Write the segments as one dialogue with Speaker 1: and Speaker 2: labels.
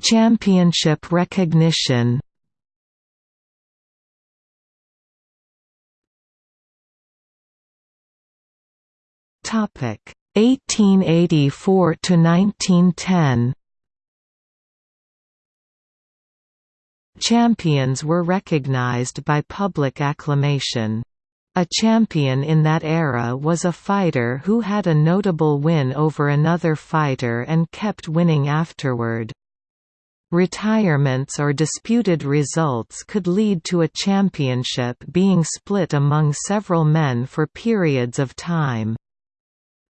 Speaker 1: Championship recognition Topic 1884 to 1910 Champions were recognized by public acclamation. A champion in that era was a fighter who had a notable win over another fighter and kept winning afterward. Retirements or disputed results could lead to a championship being split among several men for periods of time.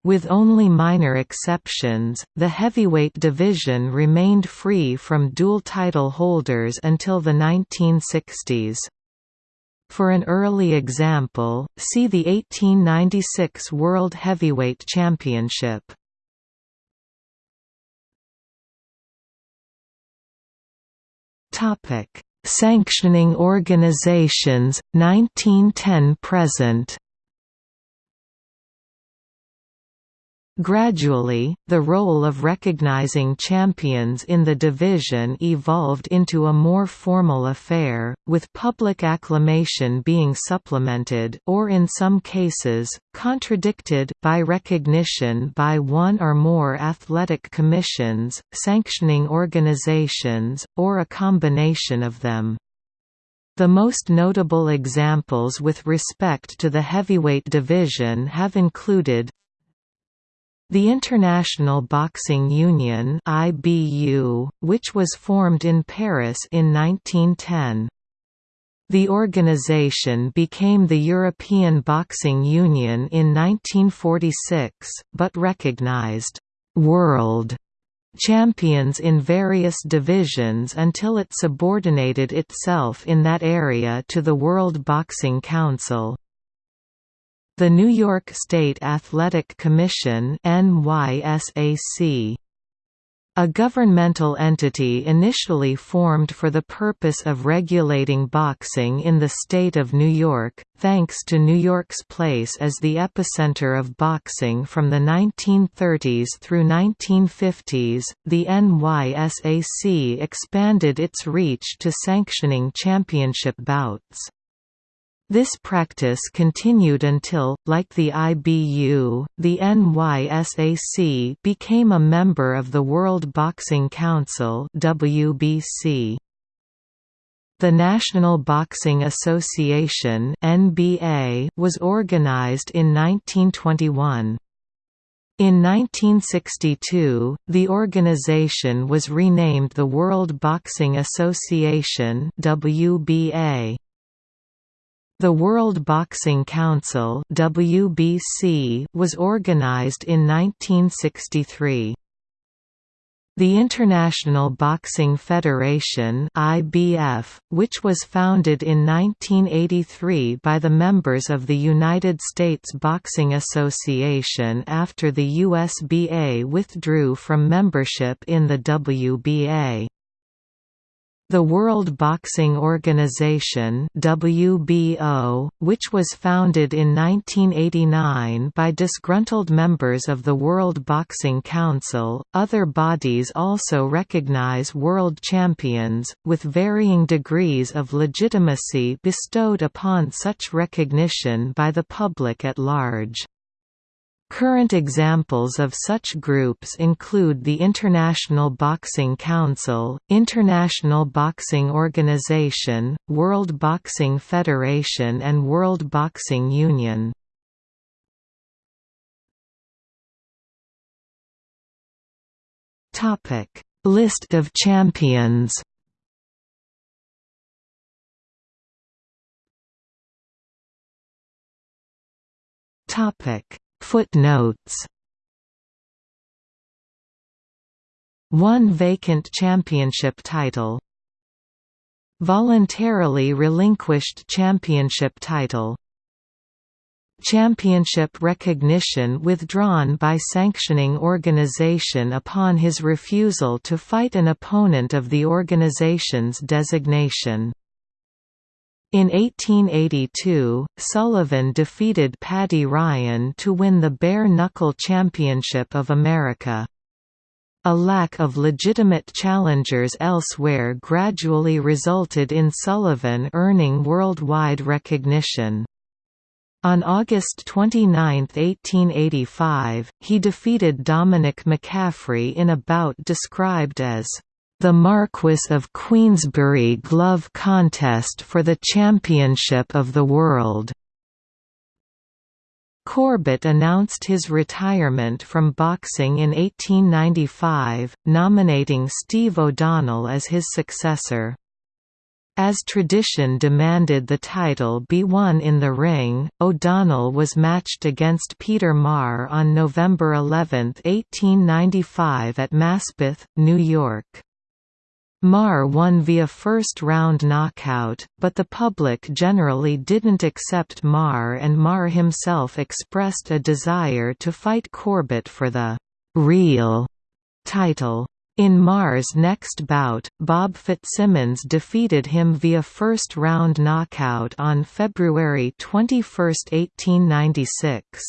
Speaker 1: With only minor exceptions, the heavyweight division remained free from dual title holders until the 1960s. For an early example, see the 1896 World Heavyweight Championship. Sanctioning organizations, 1910–present Gradually, the role of recognizing champions in the division evolved into a more formal affair, with public acclamation being supplemented or in some cases, contradicted by recognition by one or more athletic commissions, sanctioning organizations, or a combination of them. The most notable examples with respect to the heavyweight division have included the International Boxing Union (IBU), which was formed in Paris in 1910. The organization became the European Boxing Union in 1946, but recognized «world» champions in various divisions until it subordinated itself in that area to the World Boxing Council. The New York State Athletic Commission NYSAC a governmental entity initially formed for the purpose of regulating boxing in the state of New York, thanks to New York's place as the epicenter of boxing from the 1930s through 1950s, the NYSAC expanded its reach to sanctioning championship bouts. This practice continued until, like the IBU, the NYSAC became a member of the World Boxing Council WBC. The National Boxing Association NBA was organized in 1921. In 1962, the organization was renamed the World Boxing Association WBA. The World Boxing Council (WBC) was organized in 1963. The International Boxing Federation (IBF), which was founded in 1983 by the members of the United States Boxing Association after the USBA withdrew from membership in the WBA. The World Boxing Organization WBO, which was founded in 1989 by disgruntled members of the World Boxing Council, other bodies also recognize world champions, with varying degrees of legitimacy bestowed upon such recognition by the public at large. Current examples of such groups include the International Boxing Council, International Boxing Organization, World Boxing Federation and World Boxing Union. List of champions Topic Footnotes. One vacant championship title. Voluntarily relinquished championship title. Championship recognition withdrawn by sanctioning organization upon his refusal to fight an opponent of the organization's designation in 1882, Sullivan defeated Paddy Ryan to win the Bare Knuckle Championship of America. A lack of legitimate challengers elsewhere gradually resulted in Sullivan earning worldwide recognition. On August 29, 1885, he defeated Dominic McCaffrey in a bout described as the Marquis of Queensberry glove contest for the championship of the world. Corbett announced his retirement from boxing in 1895, nominating Steve O'Donnell as his successor. As tradition demanded the title be won in the ring, O'Donnell was matched against Peter Maher on November 11, 1895 at Maspeth, New York. Maher won via first-round knockout, but the public generally didn't accept Maher and Maher himself expressed a desire to fight Corbett for the «real» title. In Maher's next bout, Bob Fitzsimmons defeated him via first-round knockout on February 21, 1896.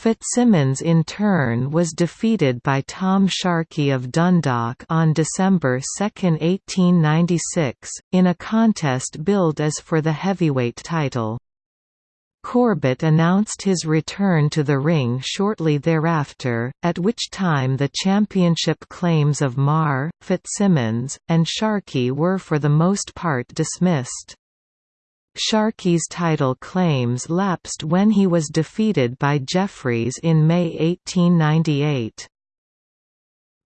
Speaker 1: Fitzsimmons in turn was defeated by Tom Sharkey of Dundalk on December 2, 1896, in a contest billed as for the heavyweight title. Corbett announced his return to the ring shortly thereafter, at which time the championship claims of Maher, Fitzsimmons, and Sharkey were for the most part dismissed. Sharkey's title claims lapsed when he was defeated by Jeffries in May 1898.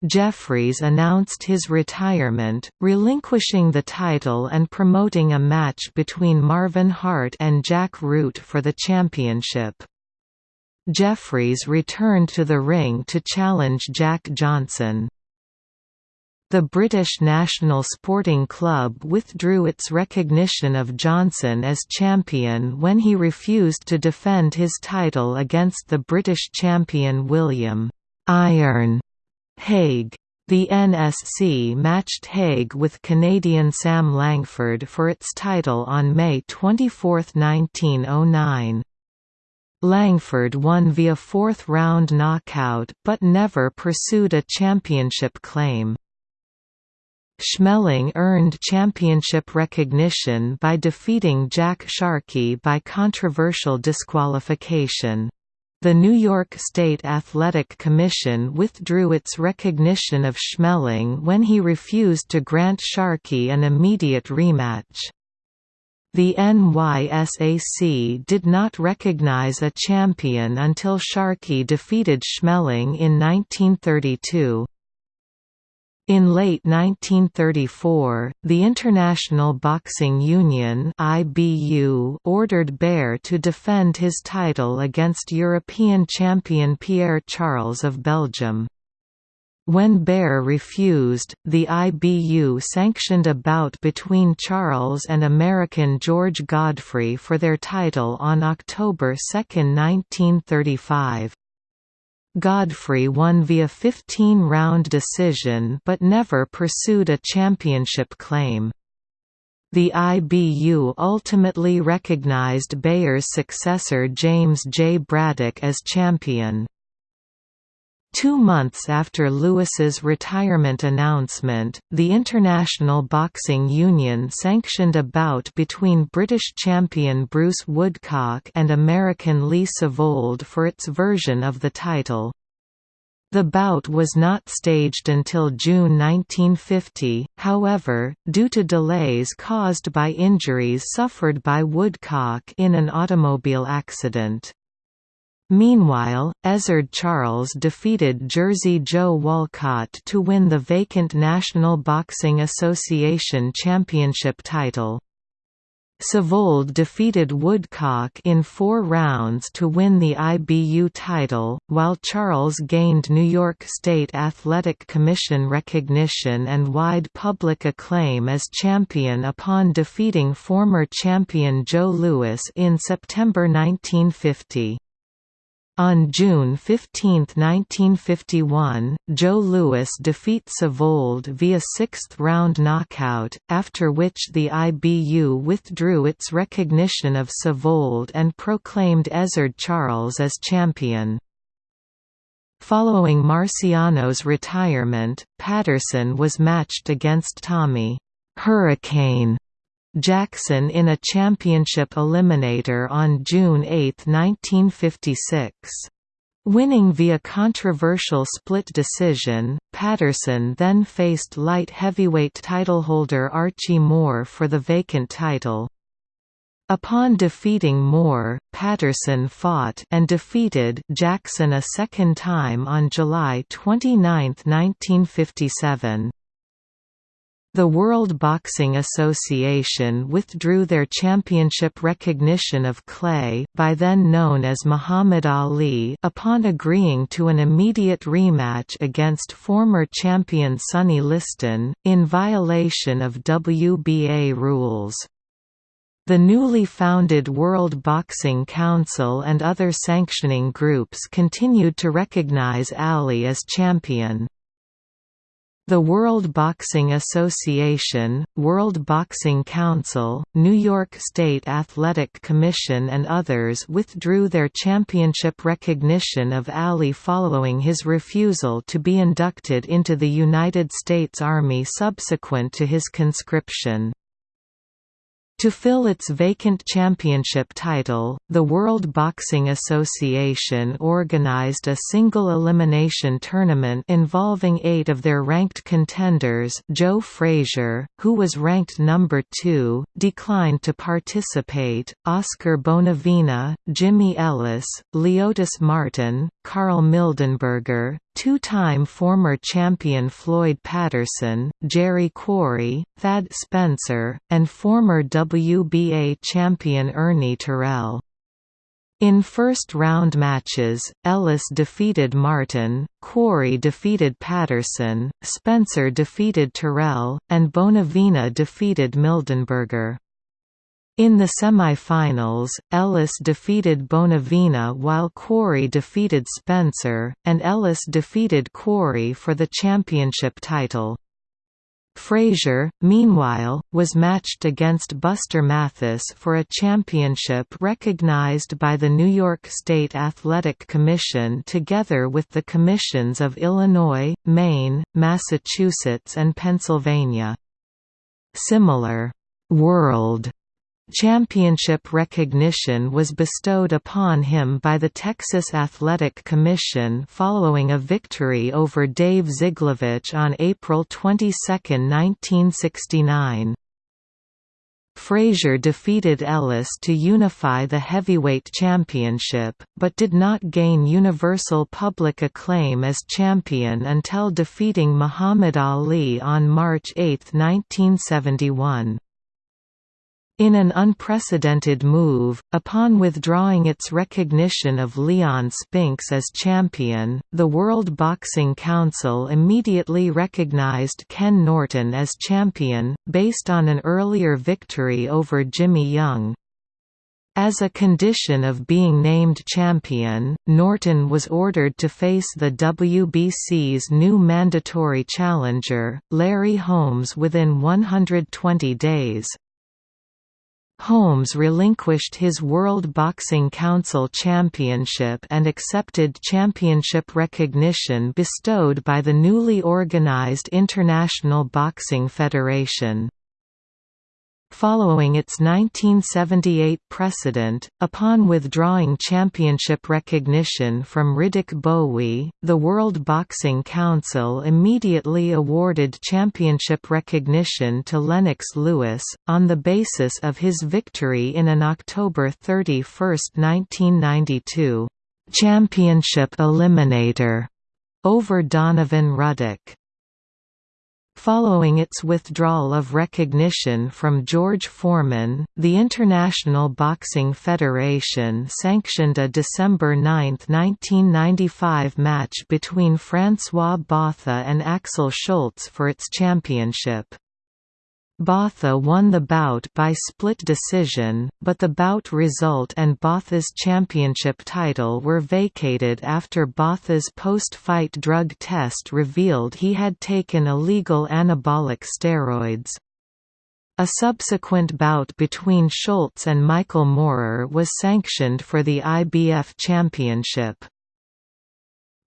Speaker 1: Jeffries announced his retirement, relinquishing the title and promoting a match between Marvin Hart and Jack Root for the championship. Jeffries returned to the ring to challenge Jack Johnson. The British National Sporting Club withdrew its recognition of Johnson as champion when he refused to defend his title against the British champion William Iron Hague. The NSC matched Hague with Canadian Sam Langford for its title on May 24, 1909. Langford won via fourth-round knockout but never pursued a championship claim. Schmeling earned championship recognition by defeating Jack Sharkey by controversial disqualification. The New York State Athletic Commission withdrew its recognition of Schmeling when he refused to grant Sharkey an immediate rematch. The NYSAC did not recognize a champion until Sharkey defeated Schmeling in 1932. In late 1934, the International Boxing Union (IBU) ordered Baer to defend his title against European champion Pierre Charles of Belgium. When Baer refused, the IBU sanctioned a bout between Charles and American George Godfrey for their title on October 2, 1935. Godfrey won via 15-round decision but never pursued a championship claim. The IBU ultimately recognized Baer's successor James J. Braddock as champion. Two months after Louis's retirement announcement, the International Boxing Union sanctioned a bout between British champion Bruce Woodcock and American Lee Savold for its version of the title. The bout was not staged until June 1950, however, due to delays caused by injuries suffered by Woodcock in an automobile accident. Meanwhile, Ezzard Charles defeated Jersey Joe Walcott to win the vacant National Boxing Association Championship title. Savold defeated Woodcock in four rounds to win the IBU title, while Charles gained New York State Athletic Commission recognition and wide public acclaim as champion upon defeating former champion Joe Louis in September 1950. On June 15, 1951, Joe Louis defeats Savold via sixth-round knockout, after which the IBU withdrew its recognition of Savold and proclaimed Ezzard Charles as champion. Following Marciano's retirement, Patterson was matched against Tommy Hurricane Jackson in a championship eliminator on June 8, 1956. Winning via controversial split decision, Patterson then faced light heavyweight titleholder Archie Moore for the vacant title. Upon defeating Moore, Patterson fought and defeated Jackson a second time on July 29, 1957. The World Boxing Association withdrew their championship recognition of Clay by then known as Muhammad Ali upon agreeing to an immediate rematch against former champion Sonny Liston, in violation of WBA rules. The newly founded World Boxing Council and other sanctioning groups continued to recognize Ali as champion. The World Boxing Association, World Boxing Council, New York State Athletic Commission and others withdrew their championship recognition of Ali following his refusal to be inducted into the United States Army subsequent to his conscription. To fill its vacant championship title, the World Boxing Association organized a single elimination tournament involving eight of their ranked contenders Joe Frazier, who was ranked number two, declined to participate, Oscar Bonavena, Jimmy Ellis, Leotis Martin, Karl Mildenberger, Two-time former champion Floyd Patterson, Jerry Quarry, Thad Spencer, and former WBA champion Ernie Terrell. In first-round matches, Ellis defeated Martin, Quarry defeated Patterson, Spencer defeated Terrell, and Bonavena defeated Mildenberger. In the semi-finals, Ellis defeated Bonavena while Quarry defeated Spencer, and Ellis defeated Quarry for the championship title. Frazier, meanwhile, was matched against Buster Mathis for a championship recognized by the New York State Athletic Commission together with the commissions of Illinois, Maine, Massachusetts and Pennsylvania. Similar, "'World' Championship recognition was bestowed upon him by the Texas Athletic Commission following a victory over Dave Zyglewicz on April 22, 1969. Frazier defeated Ellis to unify the heavyweight championship, but did not gain universal public acclaim as champion until defeating Muhammad Ali on March 8, 1971. In an unprecedented move, upon withdrawing its recognition of Leon Spinks as champion, the World Boxing Council immediately recognized Ken Norton as champion, based on an earlier victory over Jimmy Young. As a condition of being named champion, Norton was ordered to face the WBC's new mandatory challenger, Larry Holmes within 120 days. Holmes relinquished his World Boxing Council Championship and accepted championship recognition bestowed by the newly organized International Boxing Federation. Following its 1978 precedent, upon withdrawing championship recognition from Riddick Bowe, the World Boxing Council immediately awarded championship recognition to Lennox Lewis, on the basis of his victory in an October 31, 1992, "'Championship Eliminator' over Donovan Ruddock. Following its withdrawal of recognition from George Foreman, the International Boxing Federation sanctioned a December 9, 1995 match between François Botha and Axel Schulz for its championship. Botha won the bout by split decision, but the bout result and Botha's championship title were vacated after Botha's post-fight drug test revealed he had taken illegal anabolic steroids. A subsequent bout between Schulz and Michael Moorer was sanctioned for the IBF championship.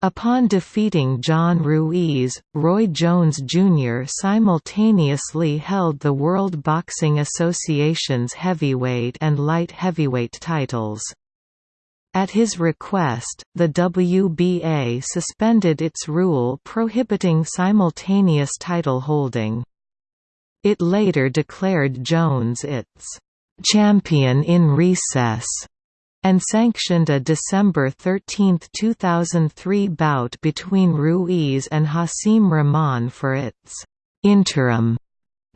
Speaker 1: Upon defeating John Ruiz, Roy Jones Jr. simultaneously held the World Boxing Association's heavyweight and light heavyweight titles. At his request, the WBA suspended its rule prohibiting simultaneous title holding. It later declared Jones its champion in recess and sanctioned a December 13, 2003 bout between Ruiz and Hasim Rahman for its interim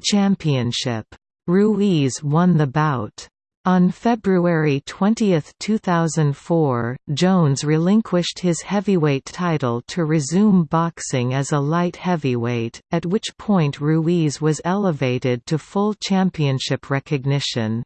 Speaker 1: championship. Ruiz won the bout. On February 20, 2004, Jones relinquished his heavyweight title to resume boxing as a light heavyweight, at which point Ruiz was elevated to full championship recognition.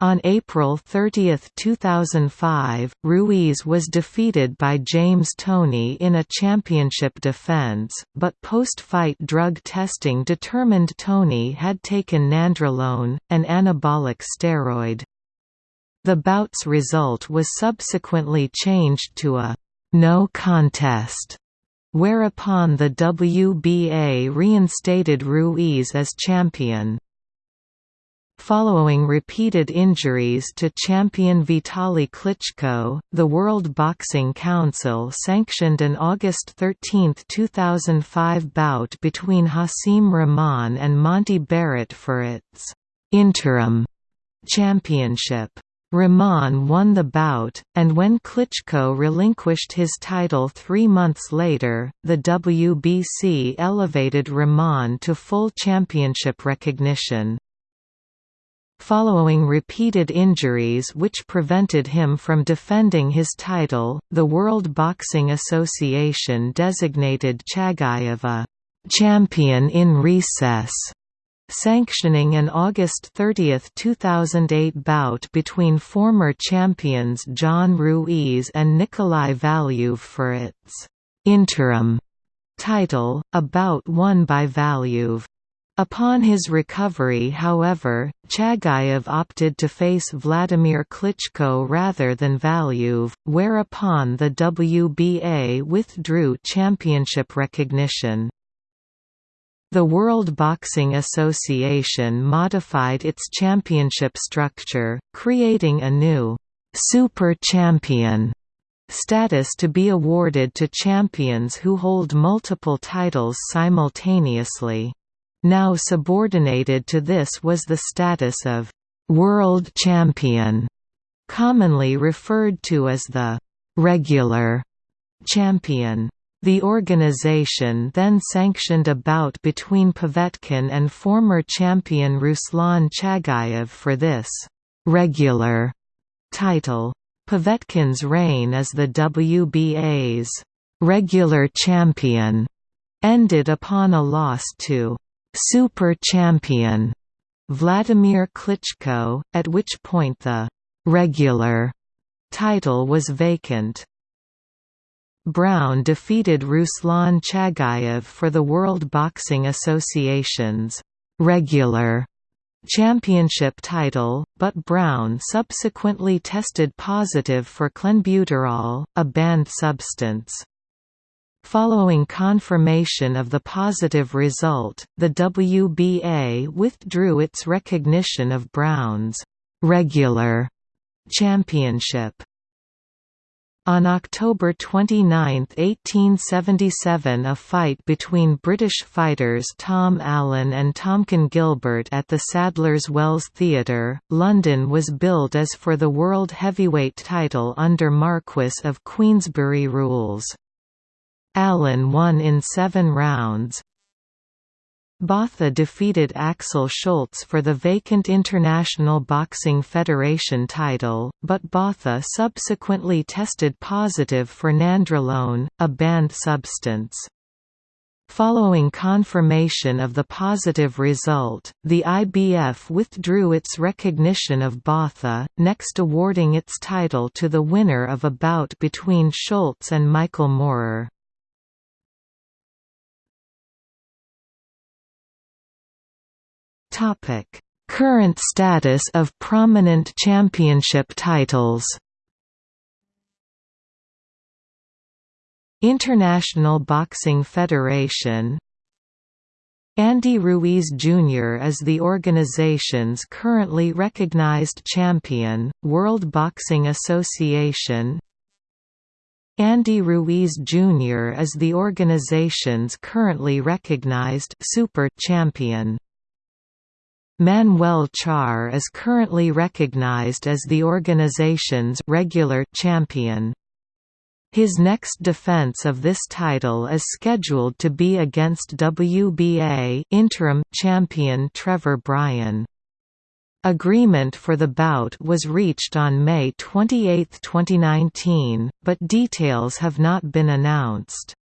Speaker 1: On April 30, 2005, Ruiz was defeated by James Toney in a championship defense, but post-fight drug testing determined Toney had taken nandrolone, an anabolic steroid. The bout's result was subsequently changed to a «no contest», whereupon the WBA reinstated Ruiz as champion. Following repeated injuries to champion Vitaly Klitschko, the World Boxing Council sanctioned an August 13, 2005 bout between Hasim Rahman and Monte Barrett for its interim championship. Rahman won the bout, and when Klitschko relinquished his title three months later, the WBC elevated Rahman to full championship recognition. Following repeated injuries which prevented him from defending his title, the World Boxing Association designated Chagayev «champion in recess», sanctioning an August 30, 2008 bout between former champions John Ruiz and Nikolai Valuev for its «interim» title, a bout won by Valuev. Upon his recovery however, Chagayev opted to face Vladimir Klitschko rather than Valuev, whereupon the WBA withdrew championship recognition. The World Boxing Association modified its championship structure, creating a new «super champion» status to be awarded to champions who hold multiple titles simultaneously. Now subordinated to this was the status of «world champion», commonly referred to as the «regular» champion. The organization then sanctioned a bout between Povetkin and former champion Ruslan Chagayev for this «regular» title. Povetkin's reign as the WBA's «regular champion» ended upon a loss to super champion Vladimir Klitschko, at which point the regular title was vacant. Brown defeated Ruslan Chagayev for the World Boxing Association's regular championship title, but Brown subsequently tested positive for clenbuterol, a banned substance. Following confirmation of the positive result, the WBA withdrew its recognition of Brown's regular championship. On October 29, 1877 a fight between British fighters Tom Allen and Tomkin Gilbert at the Sadler's Wells Theatre, London was billed as for the world heavyweight title under Marquess of Queensberry rules. Allen won in seven rounds. Botha defeated Axel Schulz for the vacant International Boxing Federation title, but Botha subsequently tested positive for nandrolone, a banned substance. Following confirmation of the positive result, the IBF withdrew its recognition of Botha, next awarding its title to the winner of a bout between Schulz and Michael Moorer. Topic: Current status of prominent championship titles. International Boxing Federation Andy Ruiz Jr. is the organization's currently recognized champion, World Boxing Association Andy Ruiz Jr. is the organization's currently recognized super champion. Manuel Charr is currently recognized as the organization's regular champion. His next defense of this title is scheduled to be against WBA interim champion Trevor Bryan. Agreement for the bout was reached on May 28, 2019, but details have not been announced.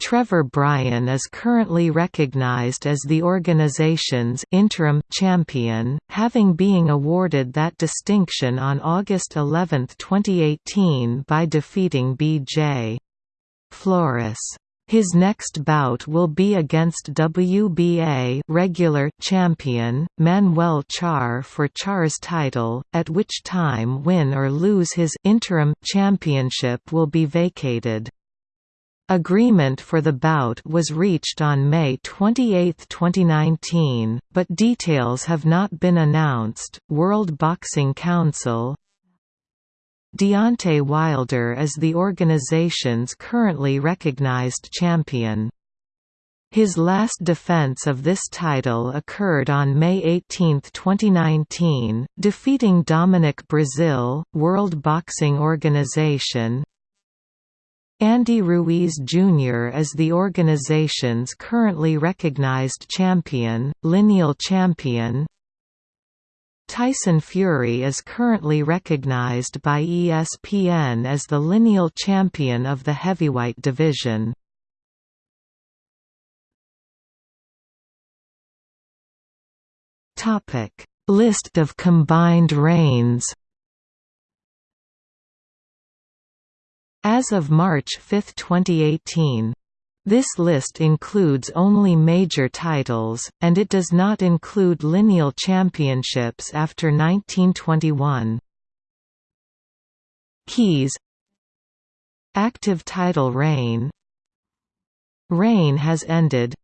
Speaker 1: Trevor Bryan is currently recognized as the organization's interim champion, having been awarded that distinction on August 11, 2018 by defeating B.J. Flores. His next bout will be against WBA regular champion, Manuel Charr for Charr's title, at which time win or lose his interim championship will be vacated. Agreement for the bout was reached on May 28, 2019, but details have not been announced. World Boxing Council Deontay Wilder is the organization's currently recognized champion. His last defense of this title occurred on May 18, 2019, defeating Dominic Breazeale, World Boxing Organization, Andy Ruiz Jr. is the organization's currently recognized champion, lineal champion. Tyson Fury is currently recognized by ESPN as the lineal champion of the heavyweight division. List of combined reigns As of March 5, 2018. This list includes only major titles, and it does not include lineal championships after 1921. Keys Active title reign Reign has ended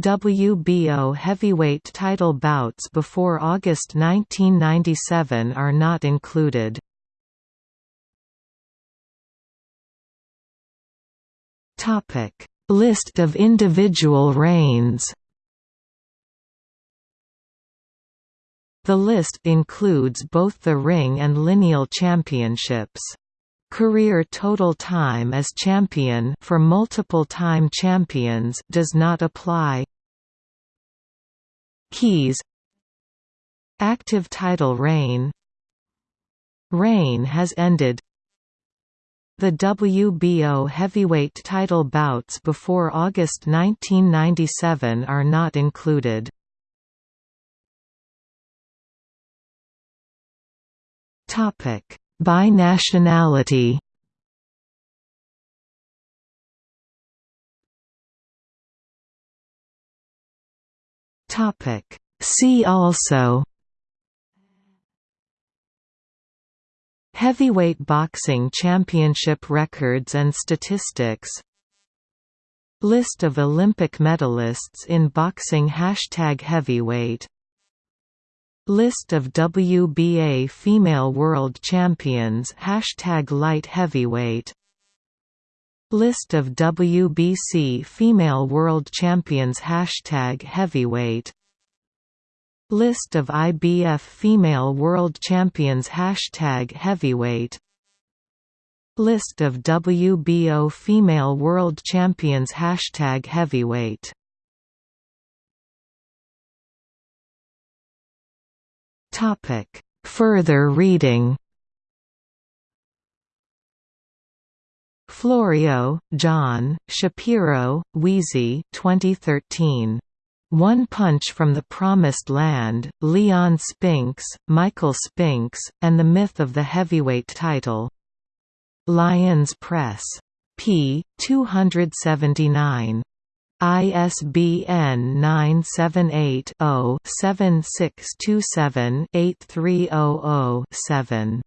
Speaker 1: WBO heavyweight title bouts before August 1997 are not included.
Speaker 2: List of individual reigns.
Speaker 1: The list includes both the ring and lineal championships. Career total time as champion for multiple-time champions does not apply. Keys Active title reign Reign has ended the WBO heavyweight title bouts before August 1997 are not included. By nationality See also Heavyweight boxing championship records and statistics. List of Olympic medalists in boxing Hashtag Heavyweight. List of WBA female world champions Hashtag Light Heavyweight. List of WBC female world champions Hashtag Heavyweight List of IBF female world champions. Hashtag heavyweight. List of WBO female world champions. Hashtag heavyweight. Topic. Further reading. Florio, John, Shapiro, Ouisie 2013. One Punch from the Promised Land, Leon Spinks, Michael Spinks, and the Myth of the Heavyweight Title. Lyons Press. p. 279. ISBN 978 0 7627 8300 7.